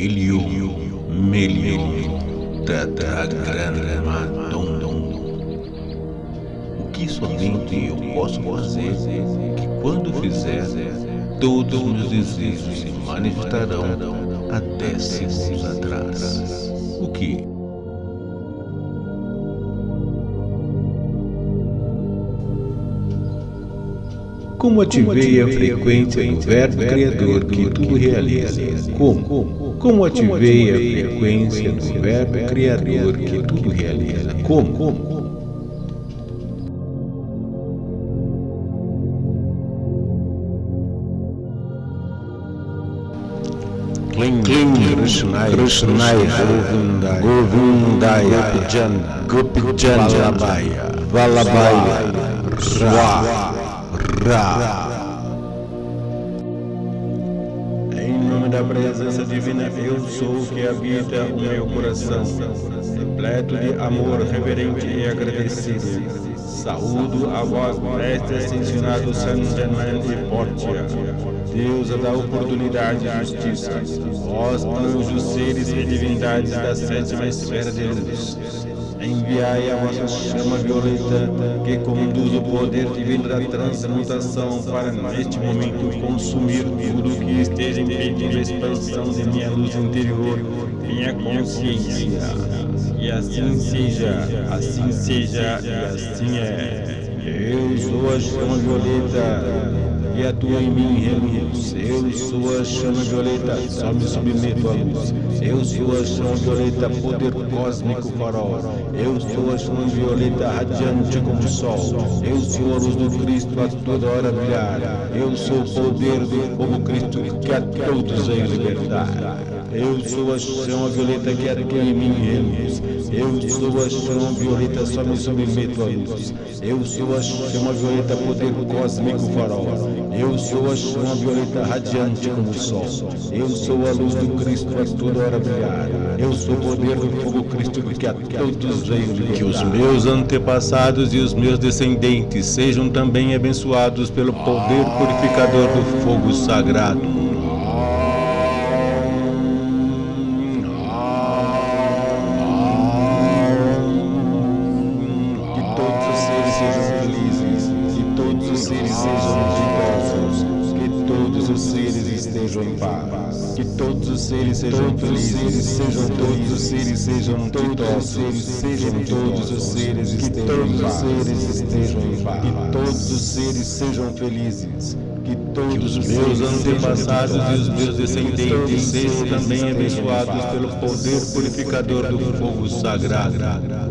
Ilium, Melium, Tetragrammaton. O que somente eu posso fazer, que quando fizer, todos meus desejos se manifestarão até segundos atrás. O que? Como ativei a frequência do verbo criador que tudo realiza? Como? Como ativei a frequência do verbo criador que tudo realiza? Como? Kling, Krishnaya, Govindaya, Gopijana, Gopijana, Vallabhaya, Vallabhaya, Ra, Ra. Em da presença divina, eu sou o que habita o meu coração, repleto de amor reverente e agradecido. Saúdo a vós, mestres ascensionados Sanjaman e Portia, deusa da oportunidade e justiça, vós, anjos, seres e divindades da sétima esfera de luz. Enviai a vossa chama violeta que conduz o poder divino da transmutação para neste momento consumir tudo que esteja impedindo a expansão de minha luz interior, minha consciência. E assim seja, assim seja e assim é. Eu sou a chama violeta e atua em mim reluz. Eu sou a chama violeta, só me submeto à luz. Eu sou a chama violeta, poder cósmico farol. Eu sou a chama violeta, radiante como o sol. Eu sou a luz do Cristo a toda hora brilhar. Eu sou o poder do fogo Cristo que a todos veio libertar. Eu sou a chama violeta que atua em mim reluz. Eu sou a chama violeta, só me submeto à luz. Eu sou a chama violeta, poder cósmico farol. Eu sou a chama violeta radiante como o sol. Eu sou a luz do Cristo a toda hora brilhar. Eu sou o poder do fogo Cristo que a todos veio libertar. Que os meus antepassados e os meus descendentes sejam também abençoados pelo poder purificador do fogo sagrado. Todos os seres sejam ditosos, sejam todos os seres que todos os seres estejam em paz, que todos os seres sejam felizes, que todos os meus antepassados e os meus descendentes sejam também abençoados pelo poder purificador do fogo sagrado.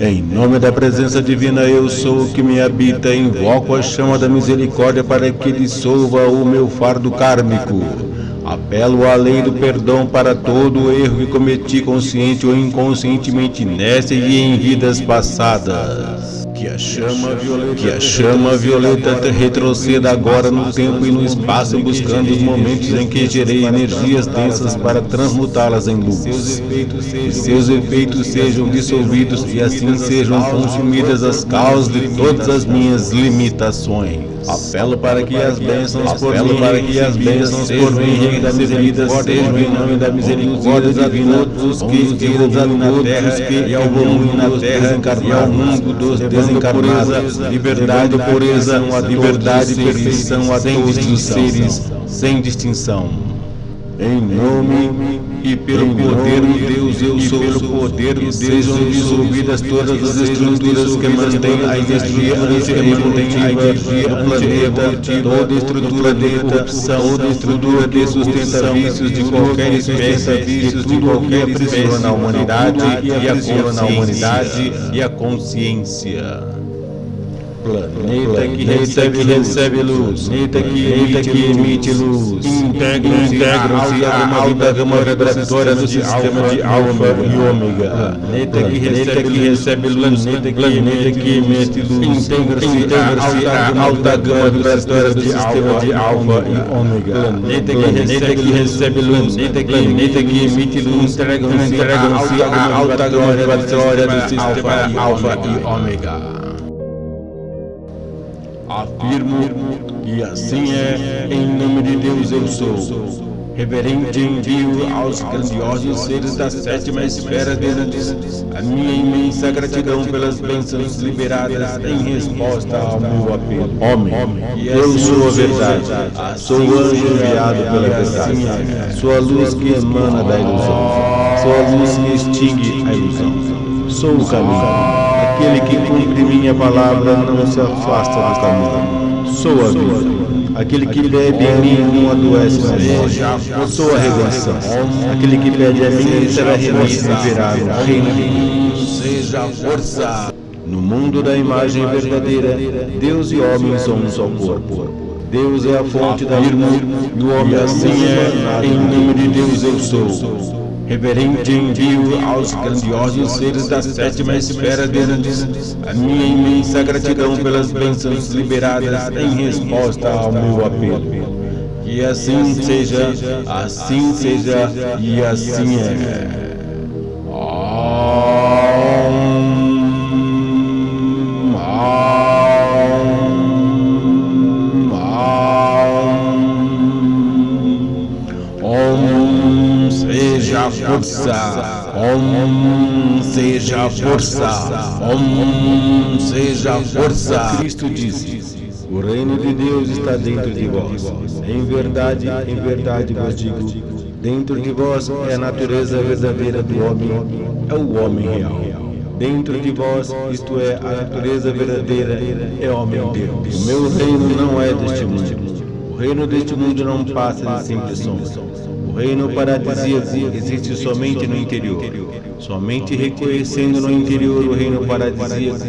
Em nome da presença divina, eu sou o que me habita, invoco a chama da misericórdia para que dissolva o meu fardo kármico. Apelo à lei do perdão para todo o erro que cometi consciente ou inconscientemente nesta e em vidas passadas. Que a chama violeta, que a chama violeta retroceda agora no tempo e no espaço, buscando os momentos em que gerei energias densas para transmutá-las em luz. Que seus efeitos sejam dissolvidos e assim sejam consumidas as causas de todas as minhas limitações. Apelo para que as bênçãos por mim para que as bênçãos por mim recebidas sejam em nome da misericórdia divina todos os que vivem na terra e ao mundo na terra e ao mundo dos desencarnados, liberdade, pureza, liberdade perfeição a todos os seres, sem distinção. Em nome e pelo poder de Deus, eu sou pelo poder de Deus, sejam dissolvidas todas as estruturas que mantêm a energia antirreprodutiva do planeta, toda estrutura de corrupção, toda estrutura de sustenta vícios de qualquer espécie, de tudo qualquer espécie na humanidade e a consciência, Planeta que recebe, recebe luz, planeta que emite, que emite luz, integram-se integram a alta gama vibratória do sistema de alfa e ômega, planeta que recebe, luz, planeta que emite luz, integra-se a alta gama vibratória do sistema de alfa e ômega, planeta que recebe luz, planeta que emite luz, integram-se a alta gama vibratória do sistema alfa e ômega. Afirmo que assim é, em nome de Deus eu sou. Reverente envio aos grandiosos seres da sétima esfera deles a minha imensa gratidão pelas bênçãos liberadas em resposta ao meu apelo. Homem, eu sou a verdade, sou o anjo enviado pela verdade, sou a luz que emana da ilusão, sou a luz que extingue a ilusão, sou o caminho, aquele que cumpre minha palavra não se afasta do caminho, sou a vida. Aquele que bebe em mim não adoece mais. Sou a redenção. Aquele que pede a mim será e no reino de Deus. Seja força. No mundo da imagem verdadeira, Deus e homem são um só corpo. Deus é a fonte da irmã e o homem assim é, em nome de Deus eu sou. Reverente envio aos grandiosos seres da sétima esfera deles a minha imensa gratidão pelas bênçãos liberadas em resposta ao meu apelo. Que assim seja, assim seja e assim é. Om seja força, Om seja força. Cristo disse: O reino de Deus está dentro de vós. Em verdade, em verdade vos digo: dentro de vós é a natureza verdadeira do homem, é o homem real. Dentro de vós, isto é, a natureza verdadeira é homem Deus. O meu reino não é deste mundo. O reino deste mundo não passa de simples. O reino paradisíaco existe somente no interior. Somente reconhecendo no interior o reino paradisíaco,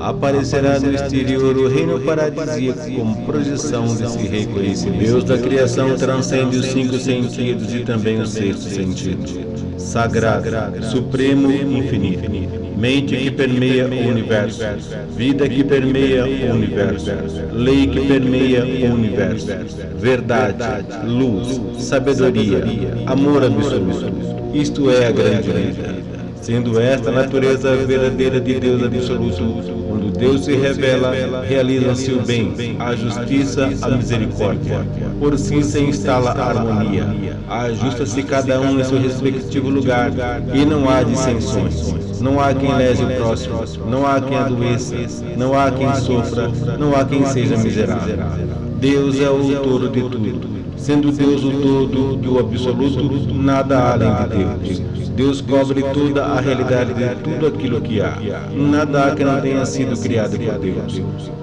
aparecerá no exterior o reino paradisíaco como projeção desse reconhecimento. Deus da criação transcende os cinco sentidos e também o sexto sentido. Sagrado, supremo infinito mente que permeia o universo, vida que permeia o universo, lei que permeia o universo, verdade, luz, sabedoria, amor absoluto. Isto é a grande vida. Sendo esta a natureza verdadeira de Deus absoluto, quando Deus se revela, realiza-se o bem, a justiça, a misericórdia. Por si se instala a harmonia, ajusta-se cada um em seu respectivo lugar, e não há dissensões. Não há quem lese o próximo, não há quem adoeça, não há quem sofra, não há quem seja miserável. Deus é o todo de tudo. Sendo Deus o todo e o absoluto, nada há além de Deus. Deus cobre toda a realidade de tudo aquilo que há. Nada há que não tenha sido criado por Deus.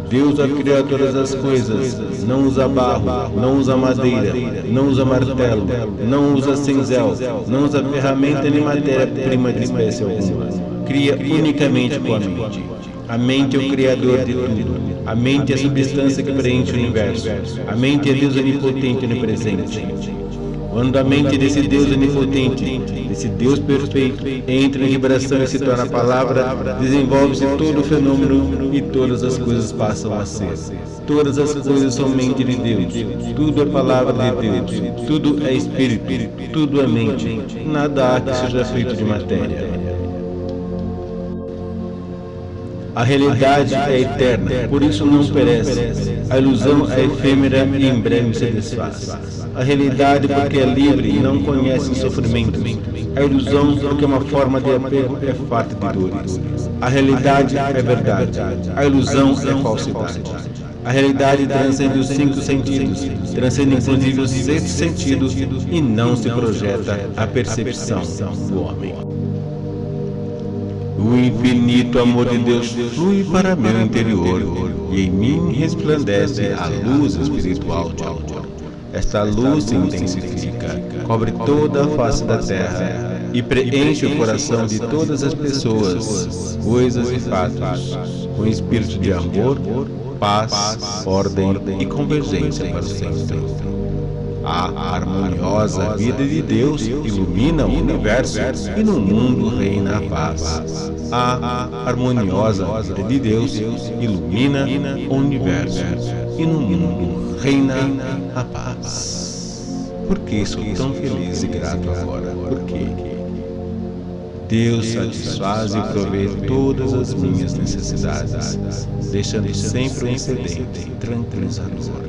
Deus criou todas as coisas. Não usa barro, não usa madeira, não usa martelo, não usa cinzel, não usa ferramenta nem matéria-prima de espécie alguma cria unicamente com a mente. A mente é o criador de tudo. A mente é a substância que preenche o universo. A mente é Deus onipotente e onipresente. Quando a mente desse Deus onipotente, desse Deus perfeito, entra em vibração e se torna palavra, desenvolve-se todo o fenômeno e todas as coisas passam a ser. Todas as coisas são mente de Deus. Tudo é palavra de Deus. Tudo é espírito. Tudo é mente. Nada há que seja feito de matéria. A realidade é eterna, por isso não perece. A ilusão é efêmera e em breve se desfaz. A realidade, porque é livre não conhece sofrimento. A ilusão, porque é uma forma de apego, é farta de dores. A realidade é verdade. A ilusão é falsidade. A realidade transcende os cinco sentidos, transcende inclusive o sexto sentido e não se projeta a percepção do homem. O infinito amor de Deus flui para meu interior e em mim resplandece a luz espiritual de amor. Esta luz se intensifica, cobre toda a face da terra e preenche o coração de todas as pessoas, coisas e fatos, com espírito de amor, paz, ordem e convergência para o sempre. A harmoniosa vida de Deus ilumina o universo e no mundo reina a paz. A harmoniosa vida de Deus ilumina o universo e no mundo reina a paz. Por que sou tão feliz e grato agora? Por quê? Deus satisfaz e provê todas as minhas necessidades, deixando sempre um excedente tranquilizador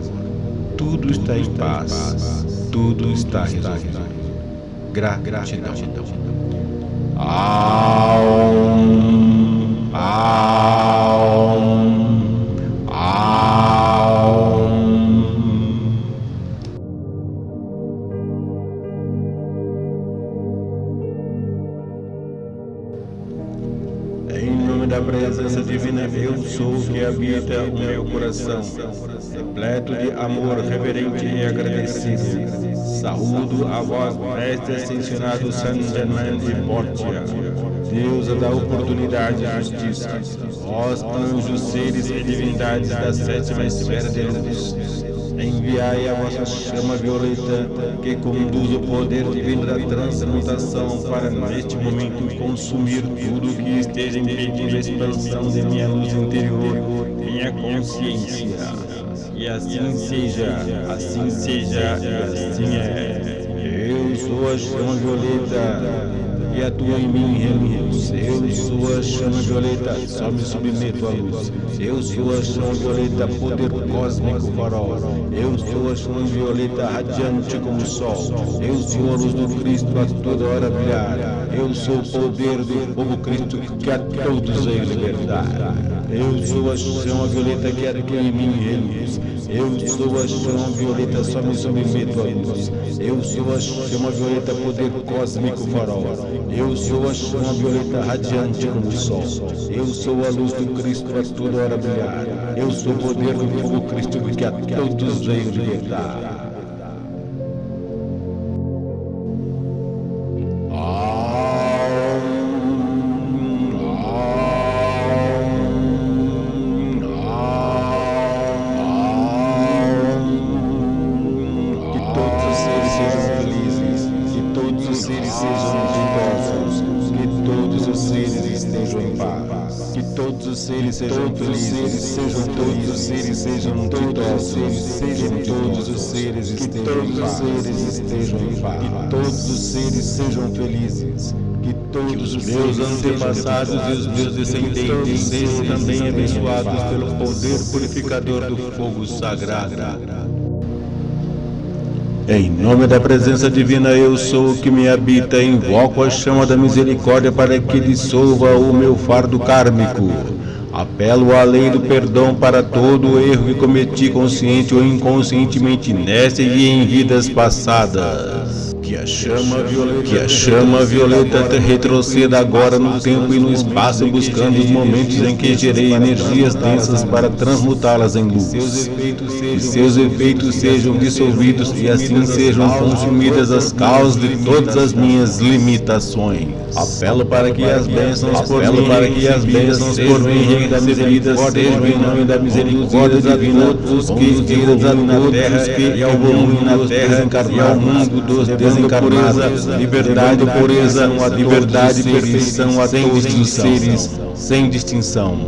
tudo está em paz. tudo está resolvido. Gratidão. Aum, aum, coração, repleto de amor reverente e agradecido. Saúdo a vós, mestre ascensionado San Germain de Portia, deusa da oportunidade e justiça, vós, anjos, seres e divindades da sétima esfera de luz. Enviai a vossa chama violeta que conduz o poder divino da transmutação para neste momento consumir tudo que esteja impedindo a expansão de minha luz interior, minha consciência. E assim seja, assim seja e assim é. Eu sou a chama violeta e atua em mim reluz. Eu sou a chama violeta, só me submeto à luz. Eu sou a chama violeta, poder cósmico farol. Eu sou a chama violeta, radiante como o sol. Eu sou a luz do Cristo a toda hora brilhar. Eu sou o poder do povo Cristo que a todos veio libertar. Eu sou a chama violeta que atua em mim reluz. Eu sou a chama violeta, só me submeto à luz. Eu sou a chama violeta, poder cósmico farol. Eu sou a chama violeta radiante como o sol. Eu sou a luz do Cristo a toda hora brilhar. Eu sou o poder do fogo Cristo que a todos veio libertar. Em paz, seres estejam em paz, que todos os seres sejam felizes, que todos os meus antepassados e os meus descendentes sejam também abençoados pelo poder purificador do fogo sagrado. Em nome da presença divina, eu sou o que me habita, invoco a chama da misericórdia para que dissolva o meu fardo kármico. Apelo à lei do perdão para todo o erro que cometi consciente ou inconscientemente nesta e em vidas passadas. Que a chama violeta, que a chama violeta retroceda agora no tempo e no espaço, buscando os momentos em que gerei energias densas para transmutá-las em luz. Que seus efeitos sejam dissolvidos e assim sejam consumidas as causas de todas as minhas limitações. Apelo para que as bênçãos por mim, para que as bênçãos por mim recebidas sejam em nome da misericórdia divina os que vidas na terra que evoluem na terra e ao mundo dos desencarnados, liberdade, pureza, liberdade e perfeição a todos os seres, sem distinção.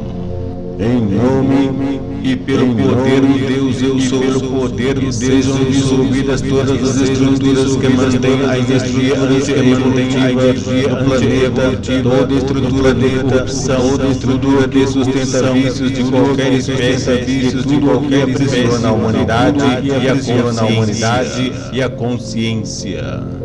Em nome e pelo poder do Deus eu sou, pelo poder do Deus sejam dissolvidas todas as estruturas que mantêm a energia mantém a energia do planeta, toda estrutura de corrupção, toda estrutura de sustenta vícios de qualquer espécie, de tudo qualquer pressiona a humanidade e e a consciência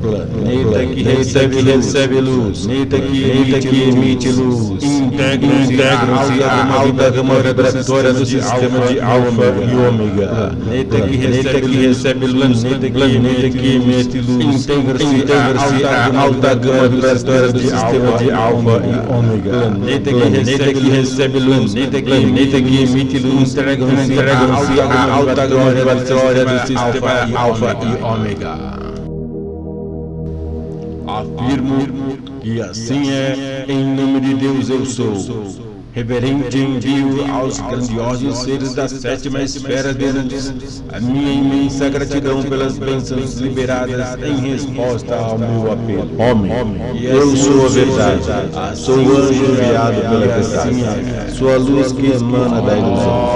planeta que recebe, recebe luz, planeta que emite, luz, integram-se à alta gama vibratória do sistema de alfa e ômega, planeta que recebe, luz, planeta que emite luz, integra-se à alta gama vibratória do sistema de alfa e ômega, planeta que recebe luz, planeta que emite luz, integram-se à alta gama vibratória do sistema alfa e ômega. Afirmo que assim é, em nome de Deus eu sou. Reverente envio aos grandiosos seres da sétima esfera de luz a minha imensa gratidão pelas bênçãos liberadas em resposta ao meu apelo. Homem, eu sou a verdade, sou o anjo enviado pela verdade, sou a luz que emana da ilusão,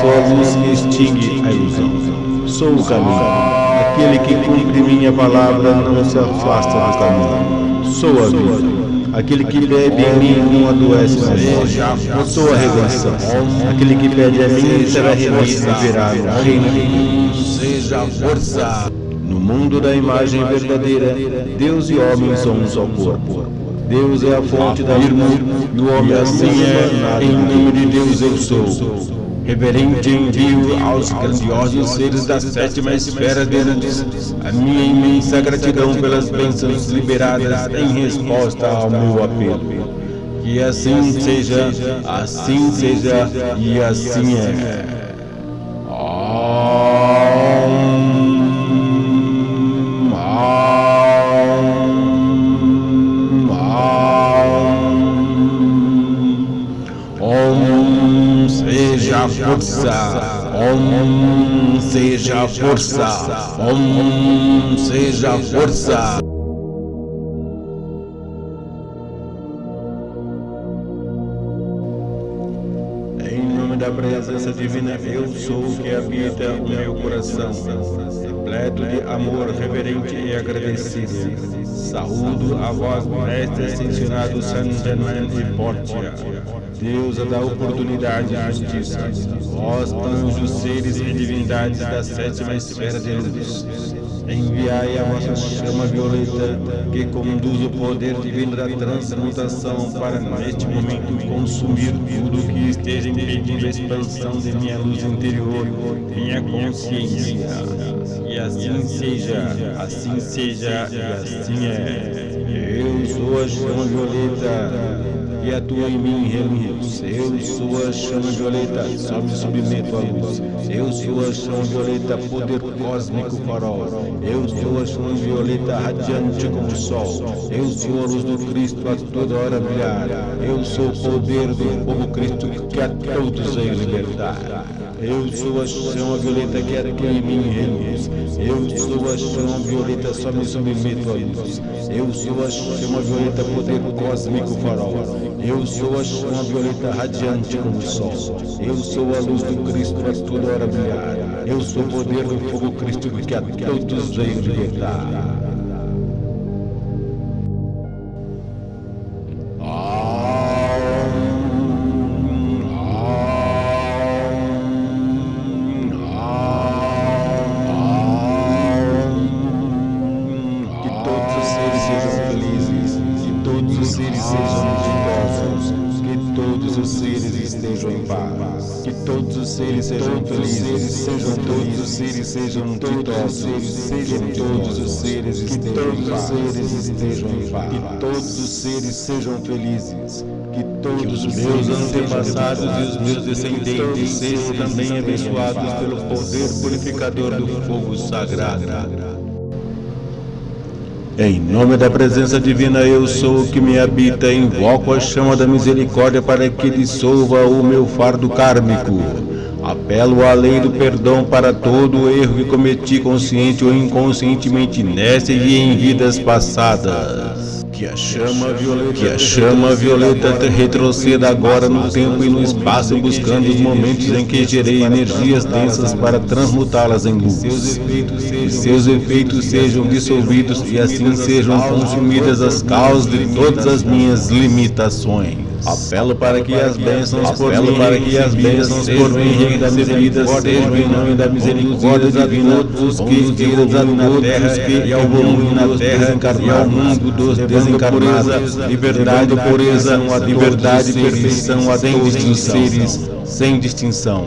sou a luz que extingue a ilusão, sou o caminho. Aquele que cumpre minha palavra não se afasta do caminho. Sou a vida. Aquele que bebe em mim não adoece mais. Eu sou a redenção. Aquele que pede a mim será remido e virá no reino Seja a força. No mundo da imagem verdadeira, Deus e homem são um só corpo. Deus é a fonte da irmã e o homem assim é, em nome de Deus eu sou. Reverente envio aos grandiosos seres da sétima esfera de luz a minha imensa gratidão pelas bênçãos liberadas em resposta ao meu apelo. Que assim seja, assim seja e assim é. Força, Om seja força, Om seja força. Em nome da presença divina, eu sou o que habita o meu coração, repleto de amor reverente e agradecido. Saúdo a vós, mestre ascensionado San Germain de deusa da oportunidade e justiça, vós, anjos, seres e divindades da sétima esfera de luz. Enviai a vossa chama violeta, que conduz o poder divino da transmutação para, neste momento, consumir tudo que esteja impedindo a expansão de minha luz interior, minha consciência. E assim seja, assim seja, e assim é. Eu sou a chama violeta e atua em mim reluz. Eu sou a chama violeta, só me submeto à luz. Eu sou a chama violeta, poder cósmico farol. Eu sou a chama violeta, radiante como o sol. Eu sou a luz do Cristo a toda hora brilhar. Eu sou o poder do povo Cristo que a todos veio libertar. Eu sou a chama violeta que atua em mim reluz. Eu sou a chama violeta, só me submeto à luz. Eu sou a chama violeta, poder cósmico farol. Eu sou a chama violeta radiante como o sol. Eu sou a luz do Cristo a toda hora brilhar. Eu sou o poder do fogo Cristo que a todos veio libertar. Seres sejam felizes, sejam todos os seres sejam ditosos, sejam todos os seres que todos os seres estejam em paz, que todos os seres sejam felizes, que todos os meus antepassados e os meus descendentes sejam também abençoados pelo poder purificador do fogo sagrado. Em nome da presença divina, eu sou o que me habita, invoco a chama da misericórdia para que dissolva o meu fardo kármico. Apelo à lei do perdão para todo o erro que cometi consciente ou inconscientemente nesta e em vidas passadas. Que a chama violeta, que a chama violeta retroceda agora no tempo e no espaço, buscando os momentos em que gerei energias densas para transmutá-las em luz. E seus efeitos sejam dissolvidos e assim sejam consumidas as causas de todas as minhas limitações. Apelo para que as bênçãos por mim, para que as bênçãos por mim recebidas sejam em nome da misericórdia divina os que desenvolvam na terra e ao mundo na terra e ao mundo dos desencarnados, liberdade, pureza, liberdade e perfeição a todos os seres, sem distinção.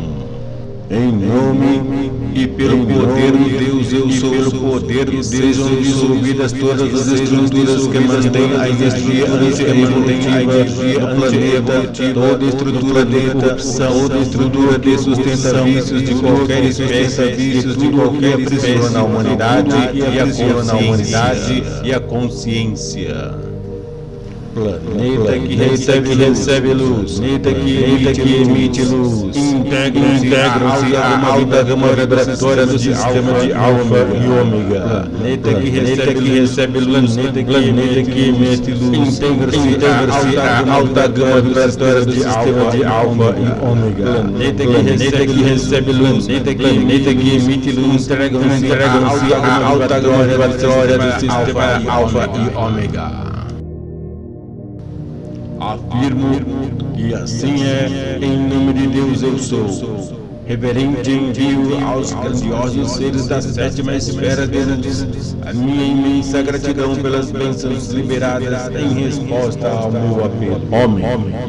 Em nome e pelo poder de Deus eu sou, pelo poder de Deus sejam dissolvidas todas as estruturas que mantêm a energia antievolutiva, a energia do planeta, toda estrutura de corrupção, toda estrutura de sustenta vícios de qualquer espécie, de qualquer espécie na humanidade e a consciência e a consciência. Planeta que recebe, luz, planeta que emite, que emite luz, integram-se à alta gama vibratória do sistema de alfa e ômega. Planeta que recebe, luz, planeta que emite luz, integra-se à alta gama vibratória do sistema de alfa e ômega. Planeta que recebe luz, planeta que emite luz, integram-se à alta gama vibratória do sistema de alfa e ômega. Afirmo que assim é, em nome de Deus eu sou. Reverente envio aos grandiosos seres da sétima esfera deles a minha imensa gratidão pelas bênçãos liberadas em resposta ao meu apelo. Homem,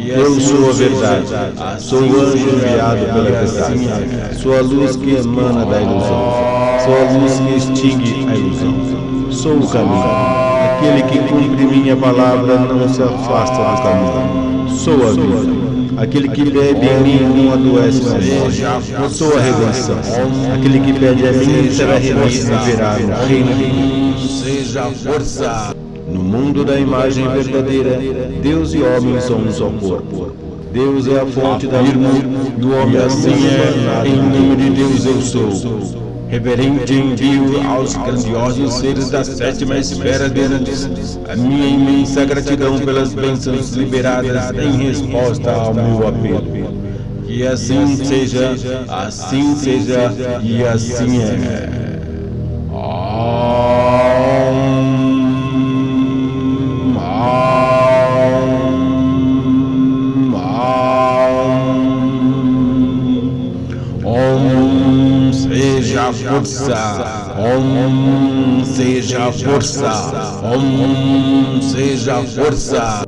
eu sou a verdade, sou o anjo enviado pela verdade, sou a luz que emana da ilusão, sou a luz que extingue a ilusão, sou o caminho. Aquele que cumpre minha palavra não se afasta do caminho. Sou a vida. Aquele que bebe em mim não adoece na morte. Sou a redenção. Aquele que pede a mim será remido e verá no reino de Deus. Seja a força. No mundo da imagem verdadeira, Deus e homem são um só corpo. Deus é a fonte da irmã e o homem assim é, em nome de Deus eu sou. Reverente envio aos grandiosos seres da sétima esfera deles a minha imensa gratidão pelas bênçãos liberadas em resposta ao meu apelo. Que assim seja, assim seja e assim é. Força, Om seja força, Om seja força.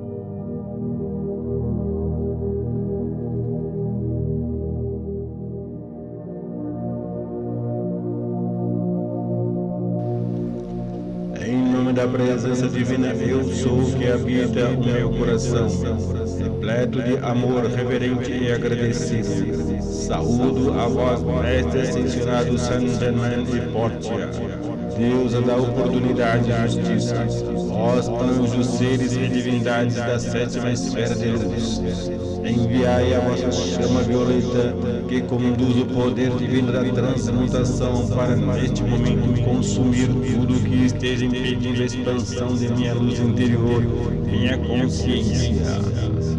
Da presença divina, eu sou que habita o meu coração, repleto de amor reverente e agradecido. Saúdo a vós, mestre ascensionado Sandaman e Portia, deusa da oportunidade e justiça, vós anjos, seres e divindades da sétima esfera de luz. Enviai a vossa chama violeta que conduz o poder divino da transmutação para neste momento consumir tudo que esteja impedindo a expansão de minha luz interior, minha consciência.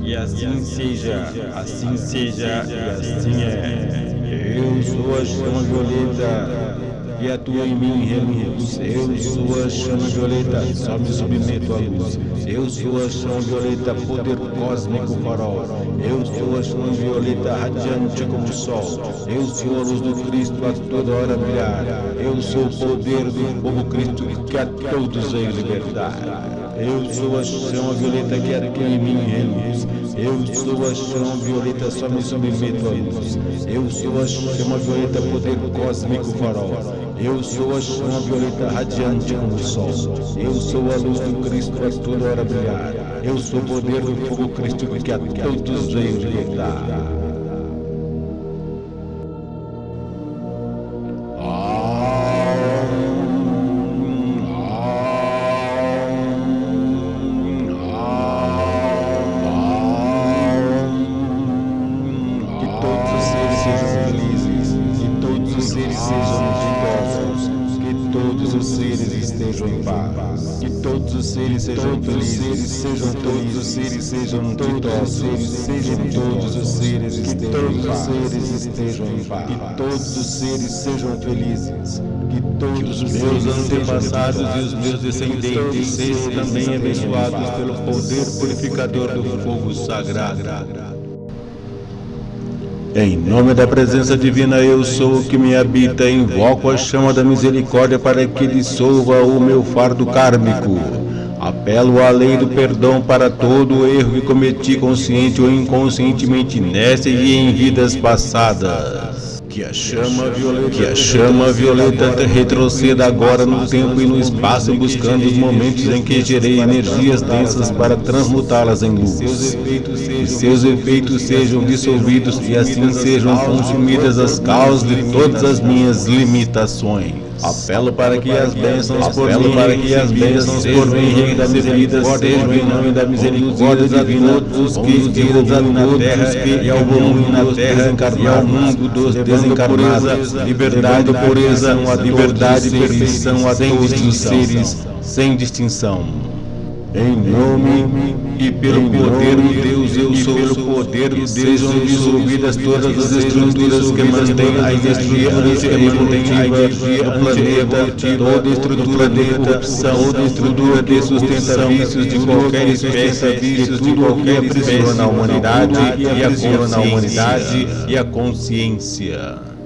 E assim seja, assim seja e assim é. Eu sou a chama violeta e atua em mim. Eu sou a chama violeta, só me submeto à luz. Eu sou a chama violeta, poder cósmico farol. Eu sou a chama violeta, radiante como o sol. Eu sou a luz do Cristo a toda hora brilhar. Eu sou o poder do povo Cristo que a todos veio libertar. Eu sou a chama violeta que atua em mim reluz. Eu sou a chama violeta, só me submeto à luz. Eu sou a chama violeta, poder cósmico farol. Eu sou a chama violeta radiante como o sol. Eu sou a luz do Cristo a toda hora brilhar. Eu sou o poder do fogo Cristo que a todos veio libertar. Os seres sejam ditosos, sejam todos os seres que todos os seres estejam em paz, que todos os seres sejam felizes, que todos os meus antepassados e os meus descendentes sejam também abençoados pelo poder purificador do fogo sagrado. Em nome da presença divina, eu sou o que me habita, invoco a chama da misericórdia para que dissolva o meu fardo kármico. Apelo à lei do perdão para todo o erro que cometi consciente ou inconscientemente nesta e em vidas passadas. Que a chama violeta, que a chama violeta retroceda agora no tempo e no espaço, buscando os momentos em que gerei energias densas para transmutá-las em luz. E seus efeitos sejam dissolvidos e assim sejam consumidas as causas de todas as minhas limitações. Apelo para que as bênçãos por mim para que as bênçãos por mim recebidas sejam em nome da misericórdia divina todos que vidas a todos que e ao mundo na terra e ao mundo dos desencarnados, liberdade, pureza, liberdade e perfeição a todos os seres sem distinção. Em nome e pelo poder de Deus eu sou poder do sejam dissolvidas todas as estruturas que mantêm a energia antievolutiva do planeta, toda estrutura de corrupção, toda estrutura de sustentação de qualquer espécie, de tudo qualquer aprisiona a humanidade e a consciência. E a consciência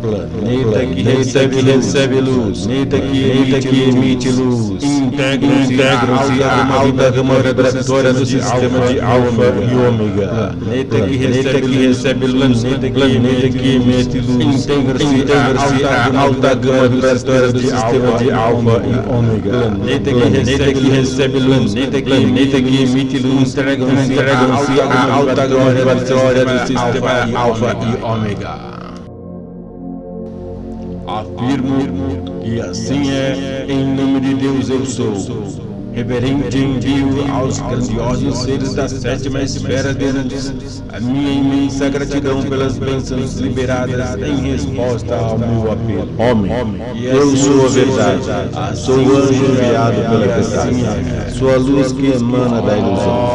planeta que recebe, recebe luz, planeta que, emite luz, integram-se à alta gama vibratória do sistema de alfa e ômega, planeta que recebe, luz, planeta que emite luz, integra-se à alta gama vibratória do sistema de alfa e ômega, planeta que recebe luz, planeta que emite luz, integram-se à alta gama vibratória do sistema de alfa e ômega. Afirmo que assim é, em nome de Deus eu sou. Reverente envio aos grandiosos seres da sétima esfera de antes a minha imensa gratidão pelas bênçãos liberadas em resposta ao meu apelo. Homem, eu sou a verdade, sou. O anjo enviado pela verdade, sou a luz que emana da ilusão,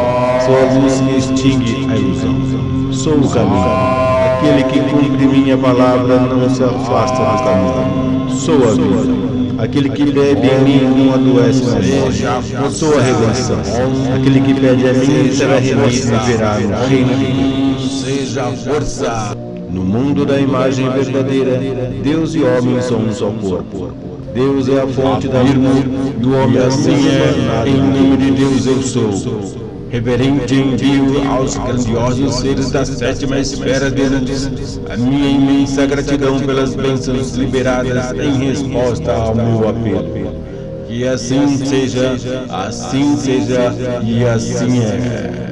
sou a luz que extingue a ilusão, sou o caminho. Aquele que cumpre minha palavra não se afasta do caminho. Sou a vida. Aquele que bebe em mim não adoece na morte. Sou a redenção. Aquele que pede a mim será remido e verá no reino de Deus. Seja força. No mundo da imagem verdadeira, Deus e homem são um só corpo. Deus é a fonte da luz e o homem assim é, em nome de Deus eu sou reverente envio aos grandiosos seres da sétima esfera de antes a minha imensa gratidão pelas bênçãos liberadas em resposta ao meu apelo. Que assim seja, assim seja e assim é.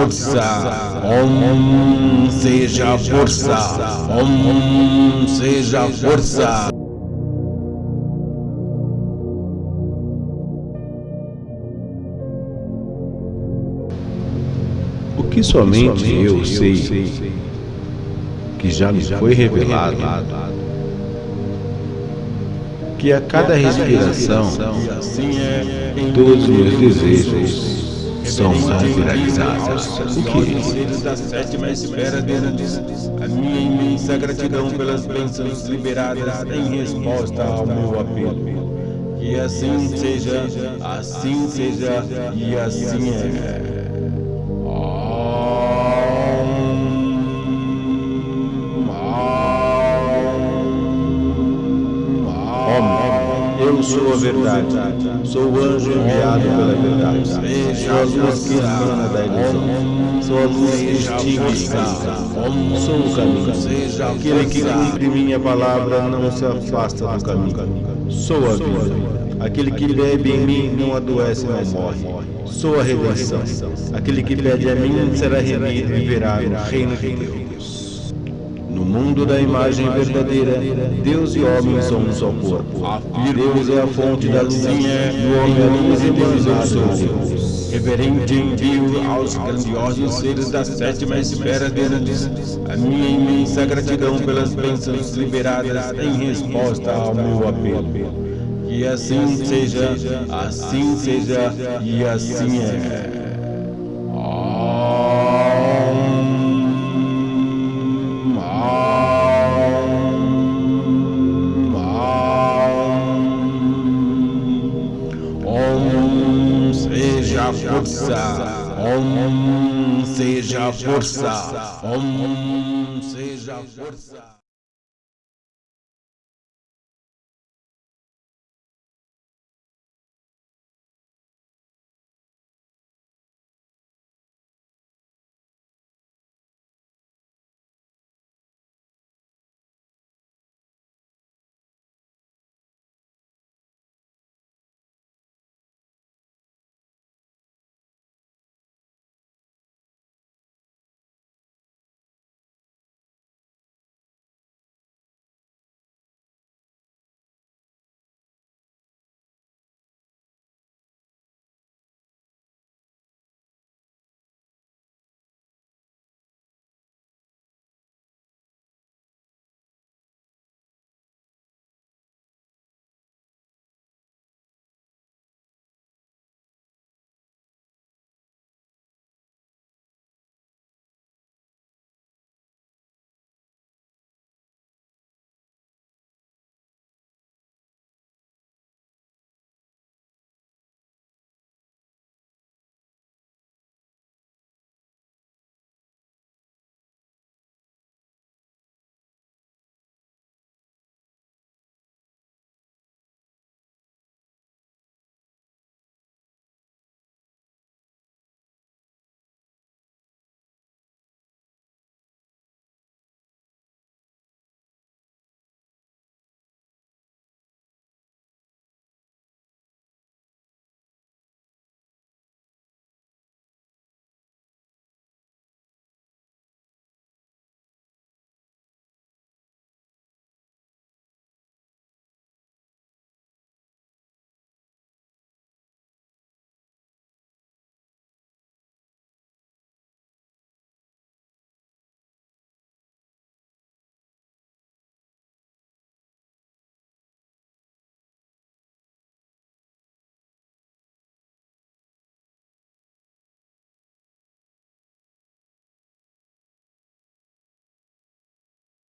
Força, Om seja força, Om seja força. O que somente eu sei, que já me foi revelado, que a cada respiração, assim é todos os meus desejos são materializadas. O que? da sétima esfera deles, a minha imensa gratidão pelas bênçãos liberadas em resposta ao meu apelo. Que assim seja, assim seja e assim é. Eu sou a verdade, sou o anjo enviado pela verdade, sou a luz que emana da ilusão, sou a luz que extingue a sou o caminho. Aquele que cumpre minha palavra não se afasta do caminho. Sou a vida. Aquele que bebe em mim não adoece nem morre. Sou a redenção. Aquele que pede a mim será remido e verá no reino de Deus. Mundo da imagem verdadeira, Deus e homem são um só corpo. Deus é a fonte da luz, e o homem é a luz e Deus eu sou. Reverente envio aos grandiosos seres da sétima esfera deles a minha imensa gratidão pelas bênçãos liberadas em resposta ao meu apelo. Que assim seja, assim seja e assim é. Om seja força. Om seja força.